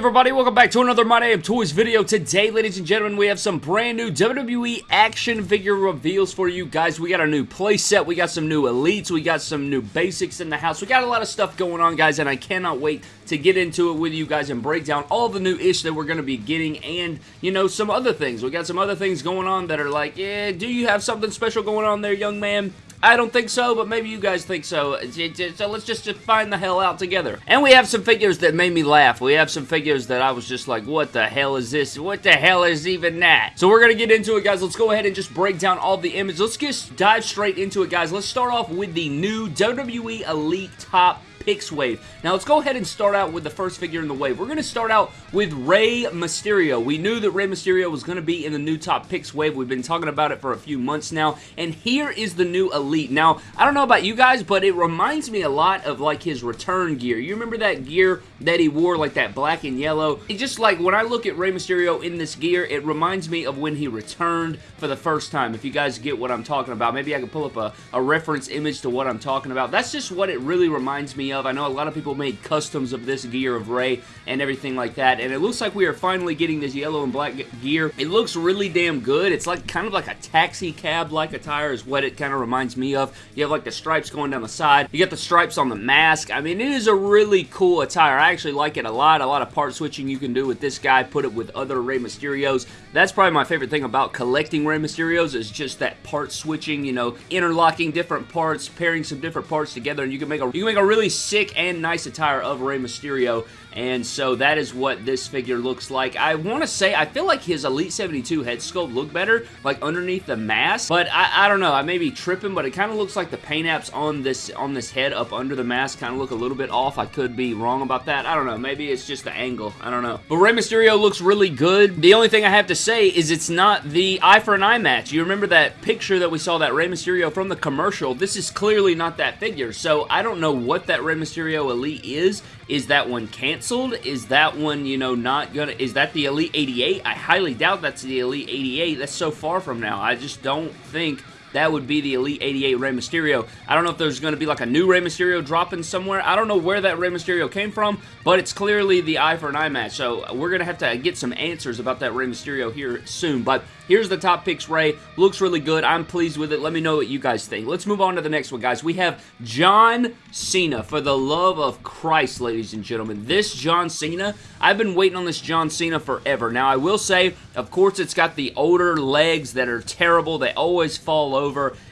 Everybody? Welcome back to another My Damn Toys video. Today, ladies and gentlemen, we have some brand new WWE action figure reveals for you guys. We got a new playset, we got some new elites, we got some new basics in the house. We got a lot of stuff going on, guys, and I cannot wait to get into it with you guys and break down all the new ish that we're going to be getting and, you know, some other things. We got some other things going on that are like, yeah, do you have something special going on there, young man? I don't think so, but maybe you guys think so. So let's just find the hell out together. And we have some figures that made me laugh. We have some figures that I was just like, what the hell is this? What the hell is even that? So we're going to get into it, guys. Let's go ahead and just break down all the images. Let's just dive straight into it, guys. Let's start off with the new WWE Elite Top Picks wave. Now let's go ahead and start out with the first figure in the wave. We're going to start out with Rey Mysterio. We knew that Rey Mysterio was going to be in the new top picks wave. We've been talking about it for a few months now. And here is the new Elite. Now, I don't know about you guys, but it reminds me a lot of like his return gear. You remember that gear that he wore, like that black and yellow? It just like when I look at Rey Mysterio in this gear, it reminds me of when he returned for the first time. If you guys get what I'm talking about, maybe I can pull up a, a reference image to what I'm talking about. That's just what it really reminds me of. I know a lot of people made customs of this gear of Rey and everything like that, and it looks like we are finally getting this yellow and black gear. It looks really damn good. It's like kind of like a taxi cab-like attire is what it kind of reminds me of. You have like the stripes going down the side. You got the stripes on the mask. I mean, it is a really cool attire. I actually like it a lot. A lot of part switching you can do with this guy. Put it with other Rey Mysterios. That's probably my favorite thing about collecting Rey Mysterios is just that part switching, you know, interlocking different parts, pairing some different parts together, and you can make a you can make a really sick and nice attire of Rey Mysterio and so that is what this figure looks like. I want to say, I feel like his Elite 72 head sculpt looked better, like underneath the mask, but I, I don't know, I may be tripping, but it kind of looks like the paint apps on this on this head up under the mask kind of look a little bit off. I could be wrong about that. I don't know, maybe it's just the angle. I don't know. But Rey Mysterio looks really good. The only thing I have to say is it's not the eye for an eye match. You remember that picture that we saw that Rey Mysterio from the commercial? This is clearly not that figure, so I don't know what that Rey Mysterio Elite is. Is that one canceled? Is that one, you know, not gonna... Is that the Elite 88? I highly doubt that's the Elite 88. That's so far from now. I just don't think that would be the Elite 88 Rey Mysterio. I don't know if there's going to be like a new Rey Mysterio dropping somewhere. I don't know where that Rey Mysterio came from, but it's clearly the eye for an eye match. So we're going to have to get some answers about that Rey Mysterio here soon. But here's the top picks Rey. Looks really good. I'm pleased with it. Let me know what you guys think. Let's move on to the next one, guys. We have John Cena. For the love of Christ, ladies and gentlemen. This John Cena, I've been waiting on this John Cena forever. Now, I will say, of course, it's got the older legs that are terrible. They always fall over.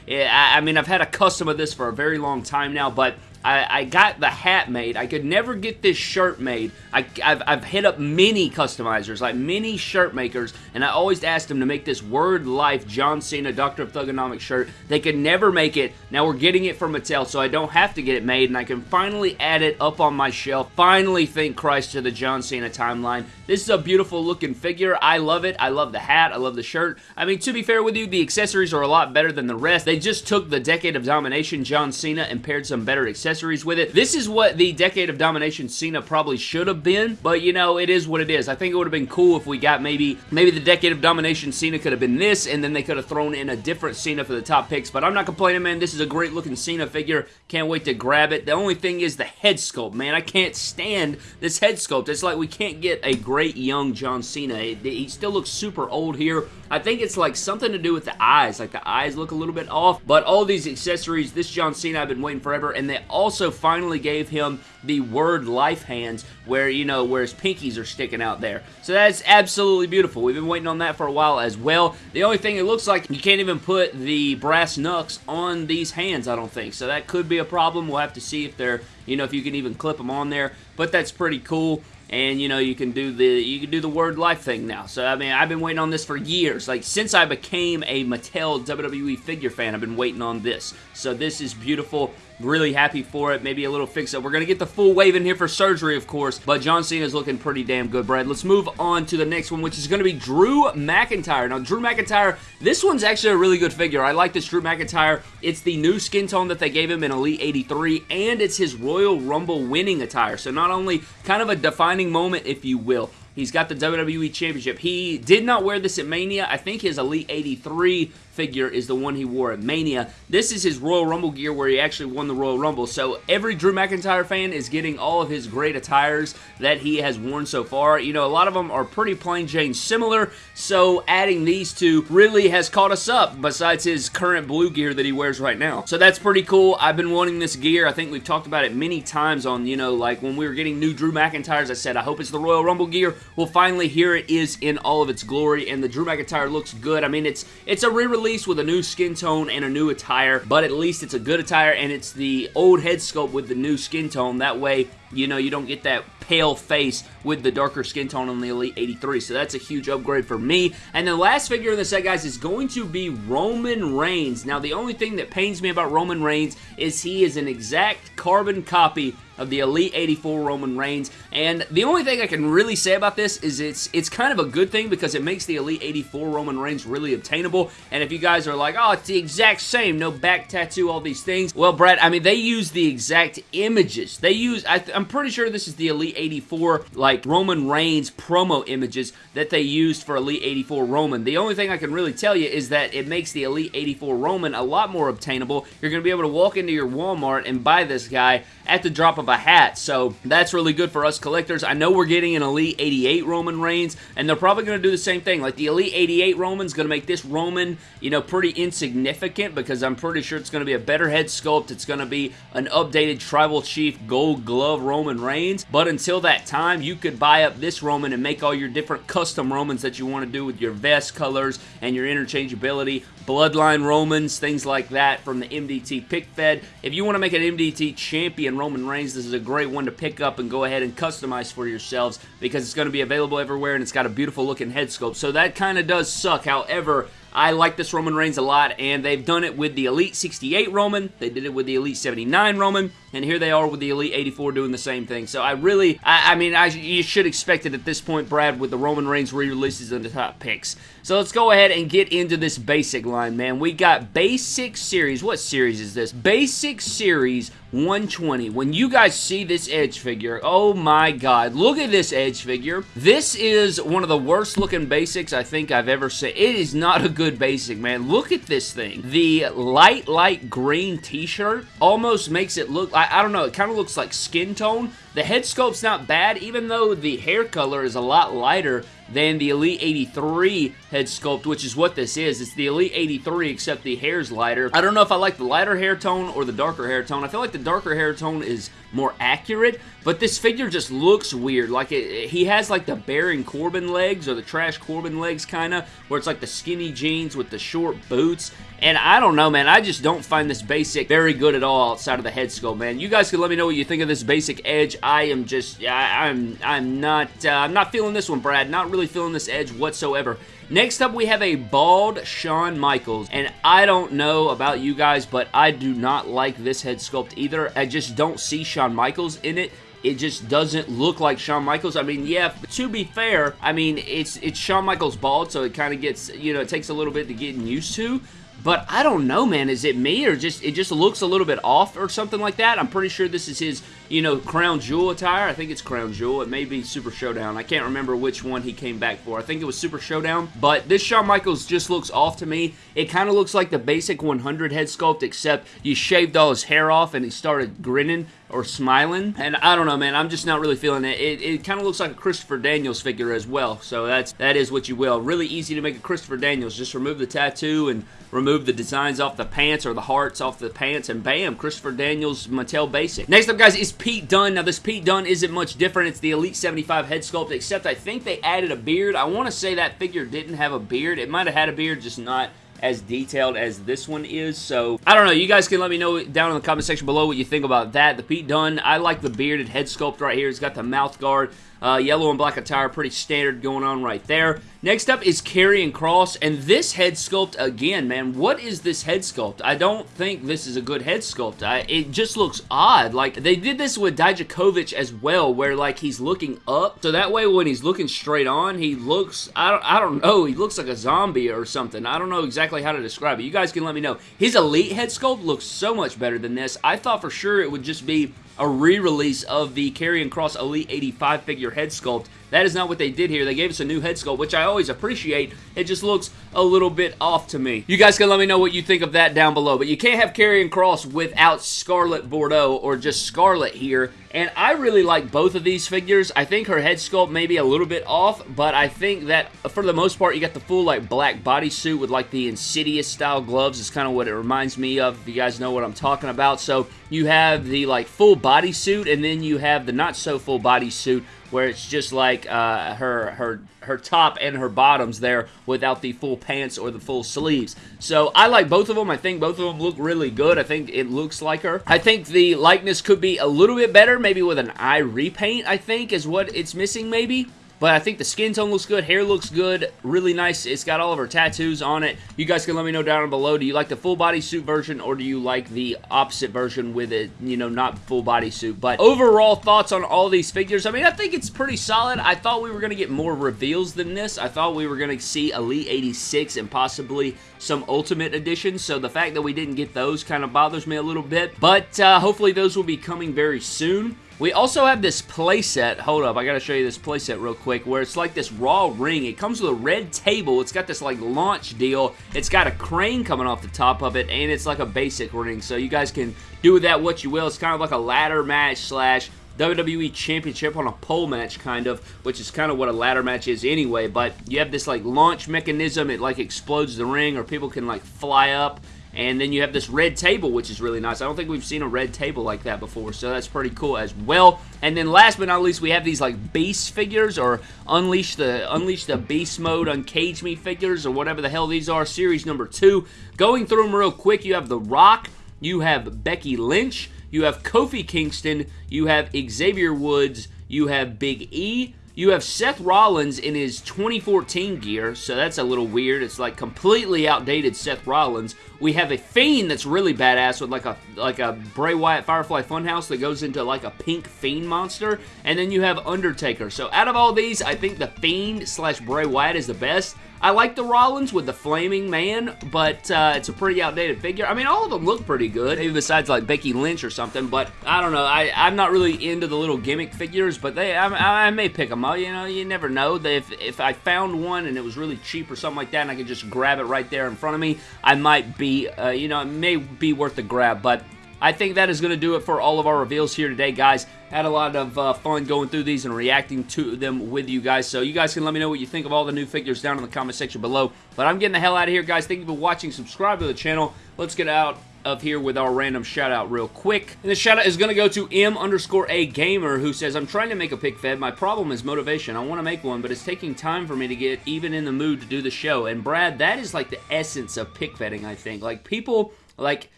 I mean, I've had a custom of this for a very long time now, but I, I, got the hat made. I could never get this shirt made. I, have I've hit up many customizers, like many shirt makers, and I always asked them to make this Word Life John Cena Doctor of Thuganomics shirt. They could never make it. Now we're getting it from Mattel, so I don't have to get it made, and I can finally add it up on my shelf. Finally, thank Christ to the John Cena timeline. This is a beautiful looking figure. I love it. I love the hat. I love the shirt. I mean, to be fair with you, the accessories are a lot better than the rest. They just took the Decade of Domination John Cena and paired some better accessories accessories with it. This is what the Decade of Domination Cena probably should have been, but you know, it is what it is. I think it would have been cool if we got maybe, maybe the Decade of Domination Cena could have been this, and then they could have thrown in a different Cena for the top picks, but I'm not complaining, man. This is a great looking Cena figure. Can't wait to grab it. The only thing is the head sculpt, man. I can't stand this head sculpt. It's like we can't get a great young John Cena. He still looks super old here. I think it's like something to do with the eyes. Like the eyes look a little bit off, but all these accessories, this John Cena I've been waiting forever, and they also finally gave him the word life hands where, you know, where his pinkies are sticking out there. So that's absolutely beautiful. We've been waiting on that for a while as well. The only thing it looks like you can't even put the brass knucks on these hands, I don't think. So that could be a problem. We'll have to see if they're, you know, if you can even clip them on there. But that's pretty cool and you know you can do the you can do the word life thing now so I mean I've been waiting on this for years like since I became a Mattel WWE figure fan I've been waiting on this so this is beautiful Really happy for it. Maybe a little fix-up. We're going to get the full wave in here for surgery, of course, but John Cena is looking pretty damn good, Brad. Let's move on to the next one, which is to be Drew McIntyre. Now, Drew McIntyre, this one's actually a really good figure. I like this Drew McIntyre. It's the new skin tone that they gave him in Elite 83, and it's his Royal Rumble winning attire. So not only kind of a defining moment, if you will, He's got the WWE Championship. He did not wear this at Mania. I think his Elite 83 figure is the one he wore at Mania. This is his Royal Rumble gear where he actually won the Royal Rumble. So every Drew McIntyre fan is getting all of his great attires that he has worn so far. You know, a lot of them are pretty plain Jane similar, so adding these two really has caught us up besides his current blue gear that he wears right now. So that's pretty cool. I've been wanting this gear. I think we've talked about it many times on, you know, like when we were getting new Drew McIntyres, I said, I hope it's the Royal Rumble gear. Well, finally, here it is in all of its glory, and the Drew McIntyre looks good. I mean, it's it's a re-release with a new skin tone and a new attire, but at least it's a good attire and it's the old head sculpt with the new skin tone. That way, you know, you don't get that pale face with the darker skin tone on the Elite 83. So that's a huge upgrade for me. And the last figure in the set, guys, is going to be Roman Reigns. Now, the only thing that pains me about Roman Reigns is he is an exact carbon copy of the Elite 84 Roman Reigns. And the only thing I can really say about this is it's it's kind of a good thing because it makes the Elite 84 Roman Reigns really obtainable. And if you guys are like, oh, it's the exact same, no back tattoo, all these things. Well, Brad, I mean, they use the exact images. They use, I am pretty sure this is the Elite 84, like, Roman Reigns promo images that they used for Elite 84 Roman. The only thing I can really tell you is that it makes the Elite 84 Roman a lot more obtainable. You're going to be able to walk into your Walmart and buy this guy at the drop of a hat. So that's really good for us collectors. I know we're getting an Elite 88 Roman Reigns, and they're probably going to do the same thing. Like the Elite 88 Roman's going to make this Roman, you know, pretty insignificant because I'm pretty sure it's going to be a better head sculpt. It's going to be an updated Tribal Chief Gold Glove Roman Reigns. But until that time, you could buy up this Roman and make all your different custom Romans that you want to do with your vest colors and your interchangeability. Bloodline Romans, things like that from the MDT Pick Fed. If you want to make an MDT champion Roman Reigns, this is a great one to pick up and go ahead and customize for yourselves because it's going to be available everywhere and it's got a beautiful looking head sculpt. So that kind of does suck. However, I like this Roman Reigns a lot, and they've done it with the Elite 68 Roman, they did it with the Elite 79 Roman, and here they are with the Elite 84 doing the same thing. So I really, I, I mean, I, you should expect it at this point, Brad, with the Roman Reigns re-releases and the top picks. So let's go ahead and get into this basic line, man. We got Basic Series. What series is this? Basic Series 120. When you guys see this Edge figure, oh my god, look at this Edge figure. This is one of the worst looking basics I think I've ever seen. It is not a good basic, man. Look at this thing. The light, light green t-shirt almost makes it look, I, I don't know, it kind of looks like skin tone. The head sculpt's not bad, even though the hair color is a lot lighter than the Elite 83 head sculpt, which is what this is. It's the Elite 83, except the hair's lighter. I don't know if I like the lighter hair tone or the darker hair tone. I feel like the darker hair tone is more accurate, but this figure just looks weird. Like, it, he has like the Baron Corbin legs, or the Trash Corbin legs, kind of, where it's like the skinny jeans with the short boots, and I don't know, man. I just don't find this basic very good at all outside of the head sculpt, man. You guys can let me know what you think of this basic edge. I am just, I, I'm, I'm not, uh, I'm not feeling this one, Brad. Not really feeling this edge whatsoever. Next up, we have a bald Shawn Michaels, and I don't know about you guys, but I do not like this head sculpt either. I just don't see Shawn Michaels in it it just doesn't look like Shawn Michaels. I mean, yeah, to be fair, I mean, it's it's Shawn Michaels bald, so it kind of gets, you know, it takes a little bit to get used to. But I don't know, man. Is it me or just it just looks a little bit off or something like that? I'm pretty sure this is his, you know, Crown Jewel attire. I think it's Crown Jewel. It may be Super Showdown. I can't remember which one he came back for. I think it was Super Showdown. But this Shawn Michaels just looks off to me. It kind of looks like the basic 100 head sculpt, except you shaved all his hair off and he started grinning or smiling. And I don't know, man. I'm just not really feeling it. It, it kind of looks like a Christopher Daniels figure as well. So that's that is what you will. Really easy to make a Christopher Daniels. Just remove the tattoo and remove the designs off the pants or the hearts off the pants, and bam, Christopher Daniels Mattel Basic. Next up, guys, is Pete Dunne. Now, this Pete Dunne isn't much different. It's the Elite 75 head sculpt, except I think they added a beard. I want to say that figure didn't have a beard. It might have had a beard, just not as detailed as this one is. So, I don't know. You guys can let me know down in the comment section below what you think about that. The Pete Dunne, I like the bearded head sculpt right here. He's got the mouth guard. Uh, yellow and black attire, pretty standard going on right there. Next up is Karrion Cross, and this head sculpt, again, man, what is this head sculpt? I don't think this is a good head sculpt. I, it just looks odd. Like, they did this with Dijakovic as well, where, like, he's looking up, so that way when he's looking straight on, he looks, I don't, I don't know, he looks like a zombie or something. I don't know exactly how to describe it. You guys can let me know. His Elite head sculpt looks so much better than this. I thought for sure it would just be a re-release of the Karrion Cross Elite 85 figure head sculpt that is not what they did here. They gave us a new head sculpt, which I always appreciate. It just looks a little bit off to me. You guys can let me know what you think of that down below, but you can't have Karrion Cross without Scarlett Bordeaux or just Scarlett here, and I really like both of these figures. I think her head sculpt may be a little bit off, but I think that for the most part, you got the full like black bodysuit with like the Insidious style gloves. is kind of what it reminds me of, if you guys know what I'm talking about. So you have the like full bodysuit, and then you have the not so full bodysuit where it's just like uh, her her her top and her bottoms there without the full pants or the full sleeves. So I like both of them. I think both of them look really good. I think it looks like her. I think the likeness could be a little bit better, maybe with an eye repaint, I think, is what it's missing maybe. But I think the skin tone looks good, hair looks good, really nice. It's got all of her tattoos on it. You guys can let me know down below. Do you like the full body suit version or do you like the opposite version with it, you know, not full body suit? But overall thoughts on all these figures. I mean, I think it's pretty solid. I thought we were going to get more reveals than this. I thought we were going to see Elite 86 and possibly some Ultimate Editions. So the fact that we didn't get those kind of bothers me a little bit. But uh, hopefully those will be coming very soon. We also have this playset. Hold up, I gotta show you this playset real quick, where it's like this raw ring. It comes with a red table. It's got this like launch deal. It's got a crane coming off the top of it, and it's like a basic ring. So you guys can do with that what you will. It's kind of like a ladder match slash WWE Championship on a pole match, kind of, which is kind of what a ladder match is anyway, but you have this, like, launch mechanism. It, like, explodes the ring, or people can, like, fly up and then you have this red table, which is really nice. I don't think we've seen a red table like that before, so that's pretty cool as well. And then last but not least, we have these like beast figures or unleash the unleash the beast mode, uncage me figures or whatever the hell these are. Series number two. Going through them real quick, you have The Rock, you have Becky Lynch, you have Kofi Kingston, you have Xavier Woods, you have Big E, you have Seth Rollins in his 2014 gear, so that's a little weird. It's like completely outdated Seth Rollins. We have a Fiend that's really badass with like a like a Bray Wyatt Firefly Funhouse that goes into like a pink Fiend monster. And then you have Undertaker. So out of all these, I think the Fiend slash Bray Wyatt is the best. I like the Rollins with the Flaming Man, but uh, it's a pretty outdated figure. I mean, all of them look pretty good, maybe besides like Becky Lynch or something, but I don't know. I, I'm not really into the little gimmick figures, but they I, I may pick them up. You know, you never know. If, if I found one and it was really cheap or something like that and I could just grab it right there in front of me, I might be, uh, you know, it may be worth the grab, but I think that is going to do it for all of our reveals here today, guys. Had a lot of uh, fun going through these and reacting to them with you guys. So you guys can let me know what you think of all the new figures down in the comment section below. But I'm getting the hell out of here, guys. Thank you for watching. Subscribe to the channel. Let's get out of here with our random shout out real quick. And the shout out is going to go to M underscore A Gamer who says, I'm trying to make a pick fed. My problem is motivation. I want to make one, but it's taking time for me to get even in the mood to do the show. And Brad, that is like the essence of pick fedding, I think. Like people, like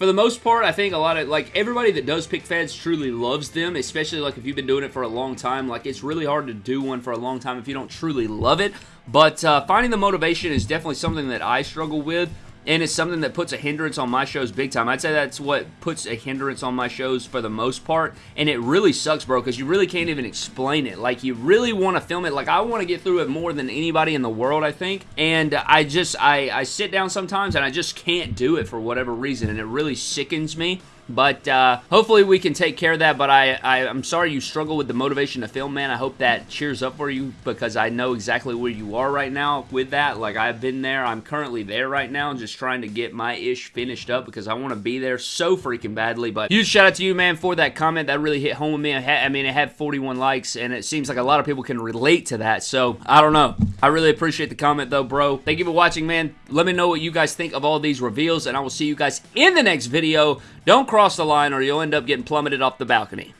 for the most part, I think a lot of, like, everybody that does pick feds truly loves them, especially, like, if you've been doing it for a long time. Like, it's really hard to do one for a long time if you don't truly love it. But uh, finding the motivation is definitely something that I struggle with and it's something that puts a hindrance on my shows big time. I'd say that's what puts a hindrance on my shows for the most part, and it really sucks, bro, because you really can't even explain it. Like, you really want to film it. Like, I want to get through it more than anybody in the world, I think, and I just, I, I sit down sometimes, and I just can't do it for whatever reason, and it really sickens me. But uh, hopefully we can take care of that. But I, I, am sorry you struggle with the motivation to film, man. I hope that cheers up for you because I know exactly where you are right now with that. Like I've been there. I'm currently there right now, just trying to get my ish finished up because I want to be there so freaking badly. But huge shout out to you, man, for that comment. That really hit home with me. I, had, I mean, it had 41 likes, and it seems like a lot of people can relate to that. So I don't know. I really appreciate the comment though, bro. Thank you for watching, man. Let me know what you guys think of all these reveals, and I will see you guys in the next video. Don't cross the line or you'll end up getting plummeted off the balcony.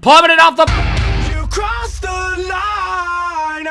Plummeted off the... You crossed the line,